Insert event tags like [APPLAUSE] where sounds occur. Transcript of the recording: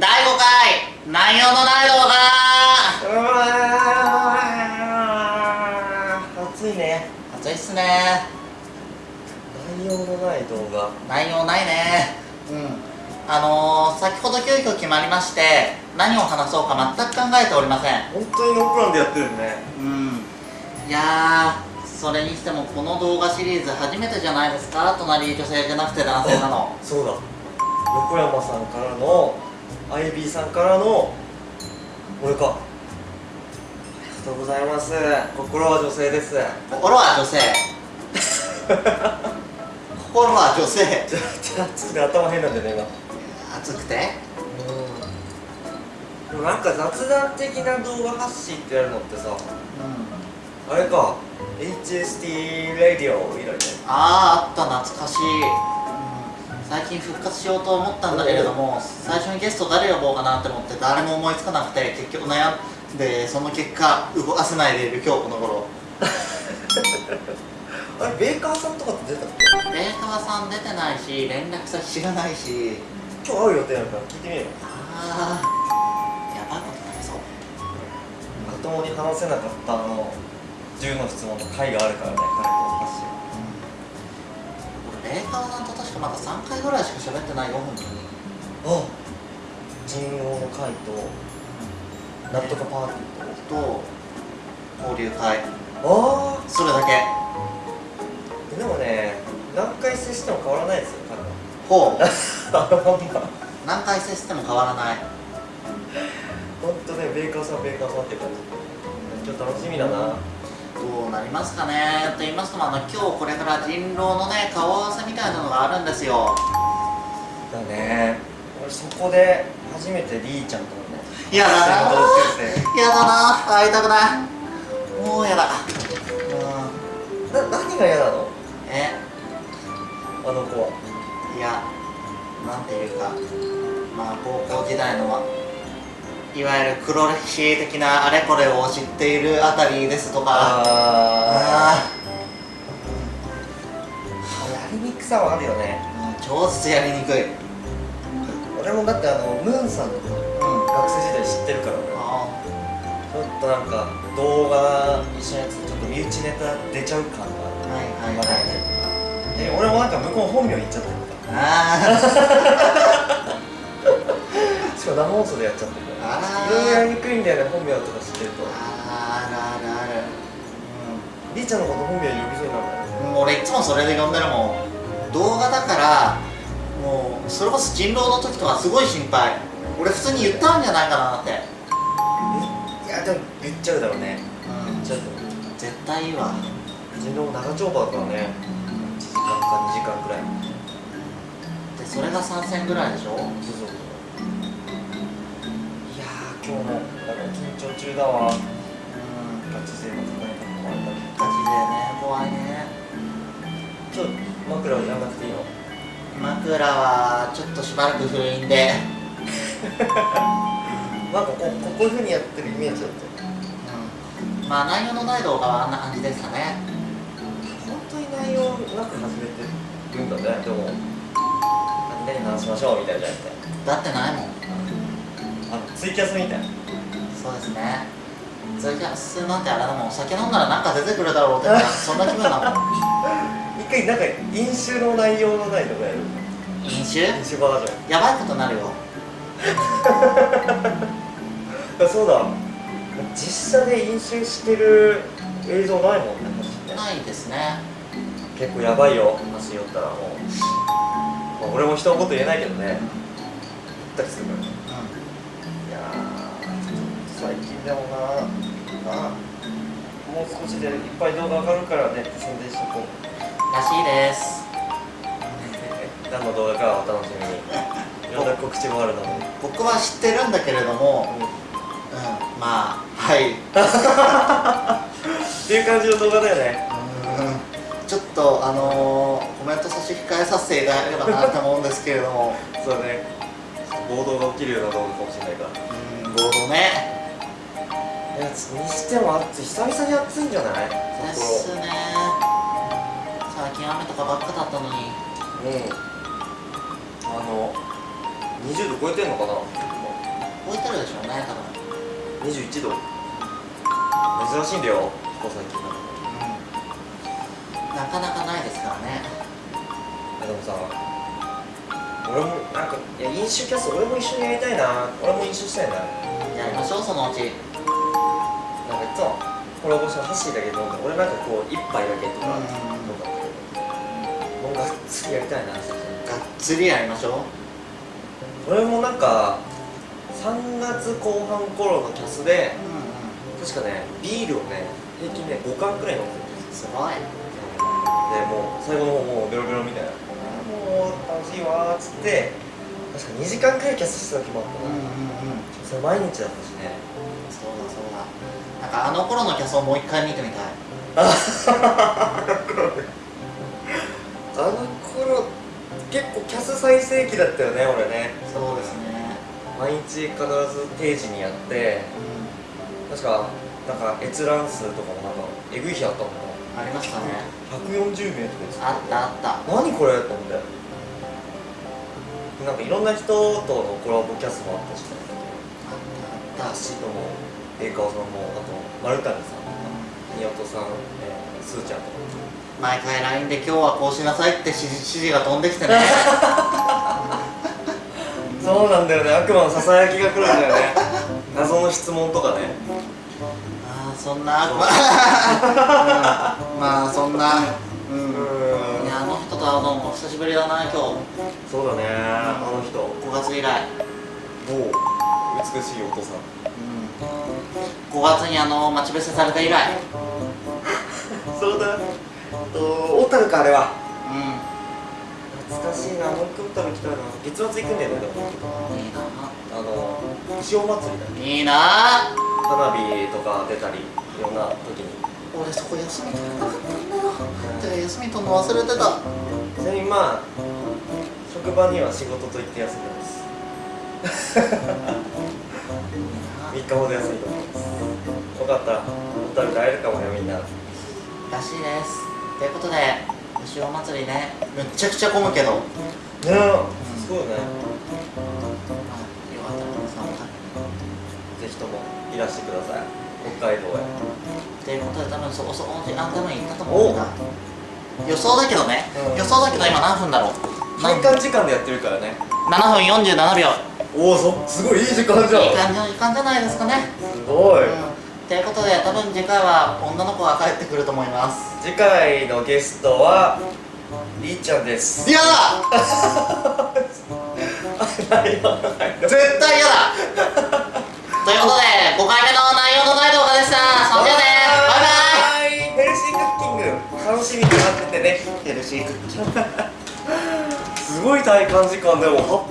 第5回内容のない動画暑いね。暑いっすね。内容のない動画？内容ないね。うん。あのー、先ほど急遽決まりまして何を話そうか全く考えておりません。本当にノープランでやってるね。うん。いやーそれにしてもこの動画シリーズ初めてじゃないですか？隣女性じゃなくて男性なの。そうだ。横山さんからのアイビーさんからの俺か。ありがとうございます。心は女性です。心は女性。[LAUGHS] 心は女性。ちょちょちょっと頭変なんだよね今。熱くて？でもなんか雑談的な動画発信ってやるのってさうん。あれか。HST ラディオ以来ね。あああった。懐かしい、うん、最近復活しようと思ったんだけれども最初にゲスト誰呼ぼうかなって思って誰も思いつかなくて結局悩んでその結果動かせないでいる今日この頃。[LAUGHS] あれベーカーさんとかって出たっけ？ベーカーさん出てないし連絡先知らないし。今日会う予定なんから聞いてみよう。ああやばいことになりそう。まともに話せなかったあの10の質問の回があるからね彼と発信俺ベーカーさんと確かまだ3回ぐらいしか喋ってないよ本当にあ人狼の会となんとかパーティーとと交流会。あそれだけ。あでもね何回接しても変わらないですよ彼は。ほう。[LAUGHS] 何回接しても変わらない。ほんとねベーカーさんベーカーさんって感じ。今日楽しみだな。どうなりますかね？と言いますともあの今日これから人狼のね顔合わせみたいなのがあるんですよ。だね。俺そこで初めてリーちゃんとのねやだな。やだな。会いたくない。もうやだ。うん。な何が嫌なの？え？あの子は。いやなんていうか。まあ高校時代のいわゆる黒歴史的なあれこれを知っているあたりですとか。あやりにくさはあるよね。ー、うん、超絶やりにくい。俺もだってあのムーンさんとかうん学生時代知ってるから。ちょっとなんか動画一緒にやつちょっと身内ネタ出ちゃう感がーはいはいはい。ねで。俺もなんか向こう本名言っちゃってる。かあらしかも生放送でやっちゃってるからあー。いろいろやりにくいんだよね本名とか知ってると。ーあるあるある。りーちゃんのこと本名呼びそうになる。もう俺いつもそれで呼んでるもん。動画だからもうそれこそ人狼の時とかすごい心配。俺普通に言ったんじゃないかなって。いやでも言っちゃうだろうね。うん。言っちゃうと絶対いいわ人狼長丁場だからね。1時間か2時間くらい。でそれが参戦ぐらいでしょ？そうそう今日もなんか緊張中だわ。うんガチ勢の高い格好あんだガチでね。怖いね。ちょっと枕をやらなくていいの枕はちょっとしばらく封印で。[LAUGHS] なんかこうこういうふうにやってるイメージだった。うん。まあ内容のない動画はあんな感じですかね。本当に内容なく始めてるんだねでも。何々話しましょうみたいなじゃなくてだってないもんあのツイキャスみたいな。そうですね。ツイキャスなんてあれだもん酒飲んだらなんか出てくるだろうって [LAUGHS] そんな気分だもん。一回なんか飲酒の内容のないとかやる。飲酒？飲酒バージョン。やばいことになるよ。あ [LAUGHS] そうだ。実写で飲酒してる映像ないもんねないですね。結構やばいよ。話しよったらもう、まあ、俺も人のこと言えないけどね。言ったりするから。ねういやー最近でもな。あもう少しでいっぱい動画上がるからね。宣伝しとこう。んらしいです。[LAUGHS] 何の動画かはお楽しみに。いろんな告知もあるので、[LAUGHS] 僕は知ってるんだけれどもうんまあはい。[LAUGHS] っていう感じの動画だよね。うん。ちょっとあのー、コメント差し控えさせていただければなと思うんですけれども。そうだね。暴動が起きるような動画かもしれないから。うんボードねいやにしても暑い久々に暑いんじゃない？ですね。最近雨とかばっかだったのに。うん。あの20度超えてんのかな？超えてるでしょうね多分。21度。珍しいんだよここ最近。なかなかないですからね。でもさ俺もなんかいや飲酒キャスト俺も一緒にやりたいな。俺も飲酒したいな。やりましょうそのうちなんかいつもコラボしてハッシーだけ飲んで俺なんかこう一杯だけとかうん。飲んだけどもうがっつりやりたいながっつりやりましょう。俺もなんか3月後半頃のキャスでうんうん。確かねビールをね平均ね5缶くらい飲んでるんですすごい。でもう最後の方もうベロベロみたいな。もう楽しいわーっつって確か2時間くらいキャスしてた時もあったな、うんうんうん。それ毎日だったしね。そうだそうだ。なんかあの頃のキャスをもう一回見てみたい。あの頃結構キャス最盛期だったよね俺ね。そうですね。毎日必ず定時にやって。確かなんか閲覧数とかもなんかえぐい日あったもんねありましたね。140名とかですあったあった。何これと思ってなんかいろんな人とのコラボキャスもあったしあったあったダッシーとも栄川さんもあと丸谷さん宮本さん、えー、すーちゃんと。か毎回 LINE で今日はこうしなさいって指示指示が飛んできてねそうなんだよね。悪魔のささやきが来るんだよね。謎の質問とかね。ああそんな悪魔。[LAUGHS] うん。まあそんなあの人と会うのも久しぶりだな今日。そうだねあの人。5月以来。某美しいお父さん。うん。5月にあの待ち伏せされた以来。[LAUGHS] そうだ。と小樽かあれは。うん。懐かしいなもう一回小樽行きたいな。月末行くんだよねでも。いいな。あの石尾祭りだいいな。花火とか出たりいろんな時に。俺そこ休み取れなかったんだよ。休み取るの忘れてたちなみにまあ職場には仕事と言って休んでます。[LAUGHS] 3日ほど休みと思います。よかったら小樽で会えるかもよみんな。らしいです。ということで牛尾祭りねめっちゃくちゃ混むけど。ね。えすごいね。まあよかったら皆さんもぜひともいらしてください。北海道へ。ということで多分そこそこの時間多分行ったと思うんだ予想だけどね、うん。予想だけど今何分だろう？体感時間でやってるからね。7分47秒。おおそすごいいい時間じゃん。いい感じの時間じゃないですかね。すごい、うん。ということで多分次回は女の子が帰ってくると思います。次回のゲストはりーちゃんです。嫌だ絶対嫌だ！ということで5回目の内容のない動画でした。そんじゃね。バイバイ。イヘルシークッキング。楽しみっててね。ヘルシー [LAUGHS] すごい体感時間でも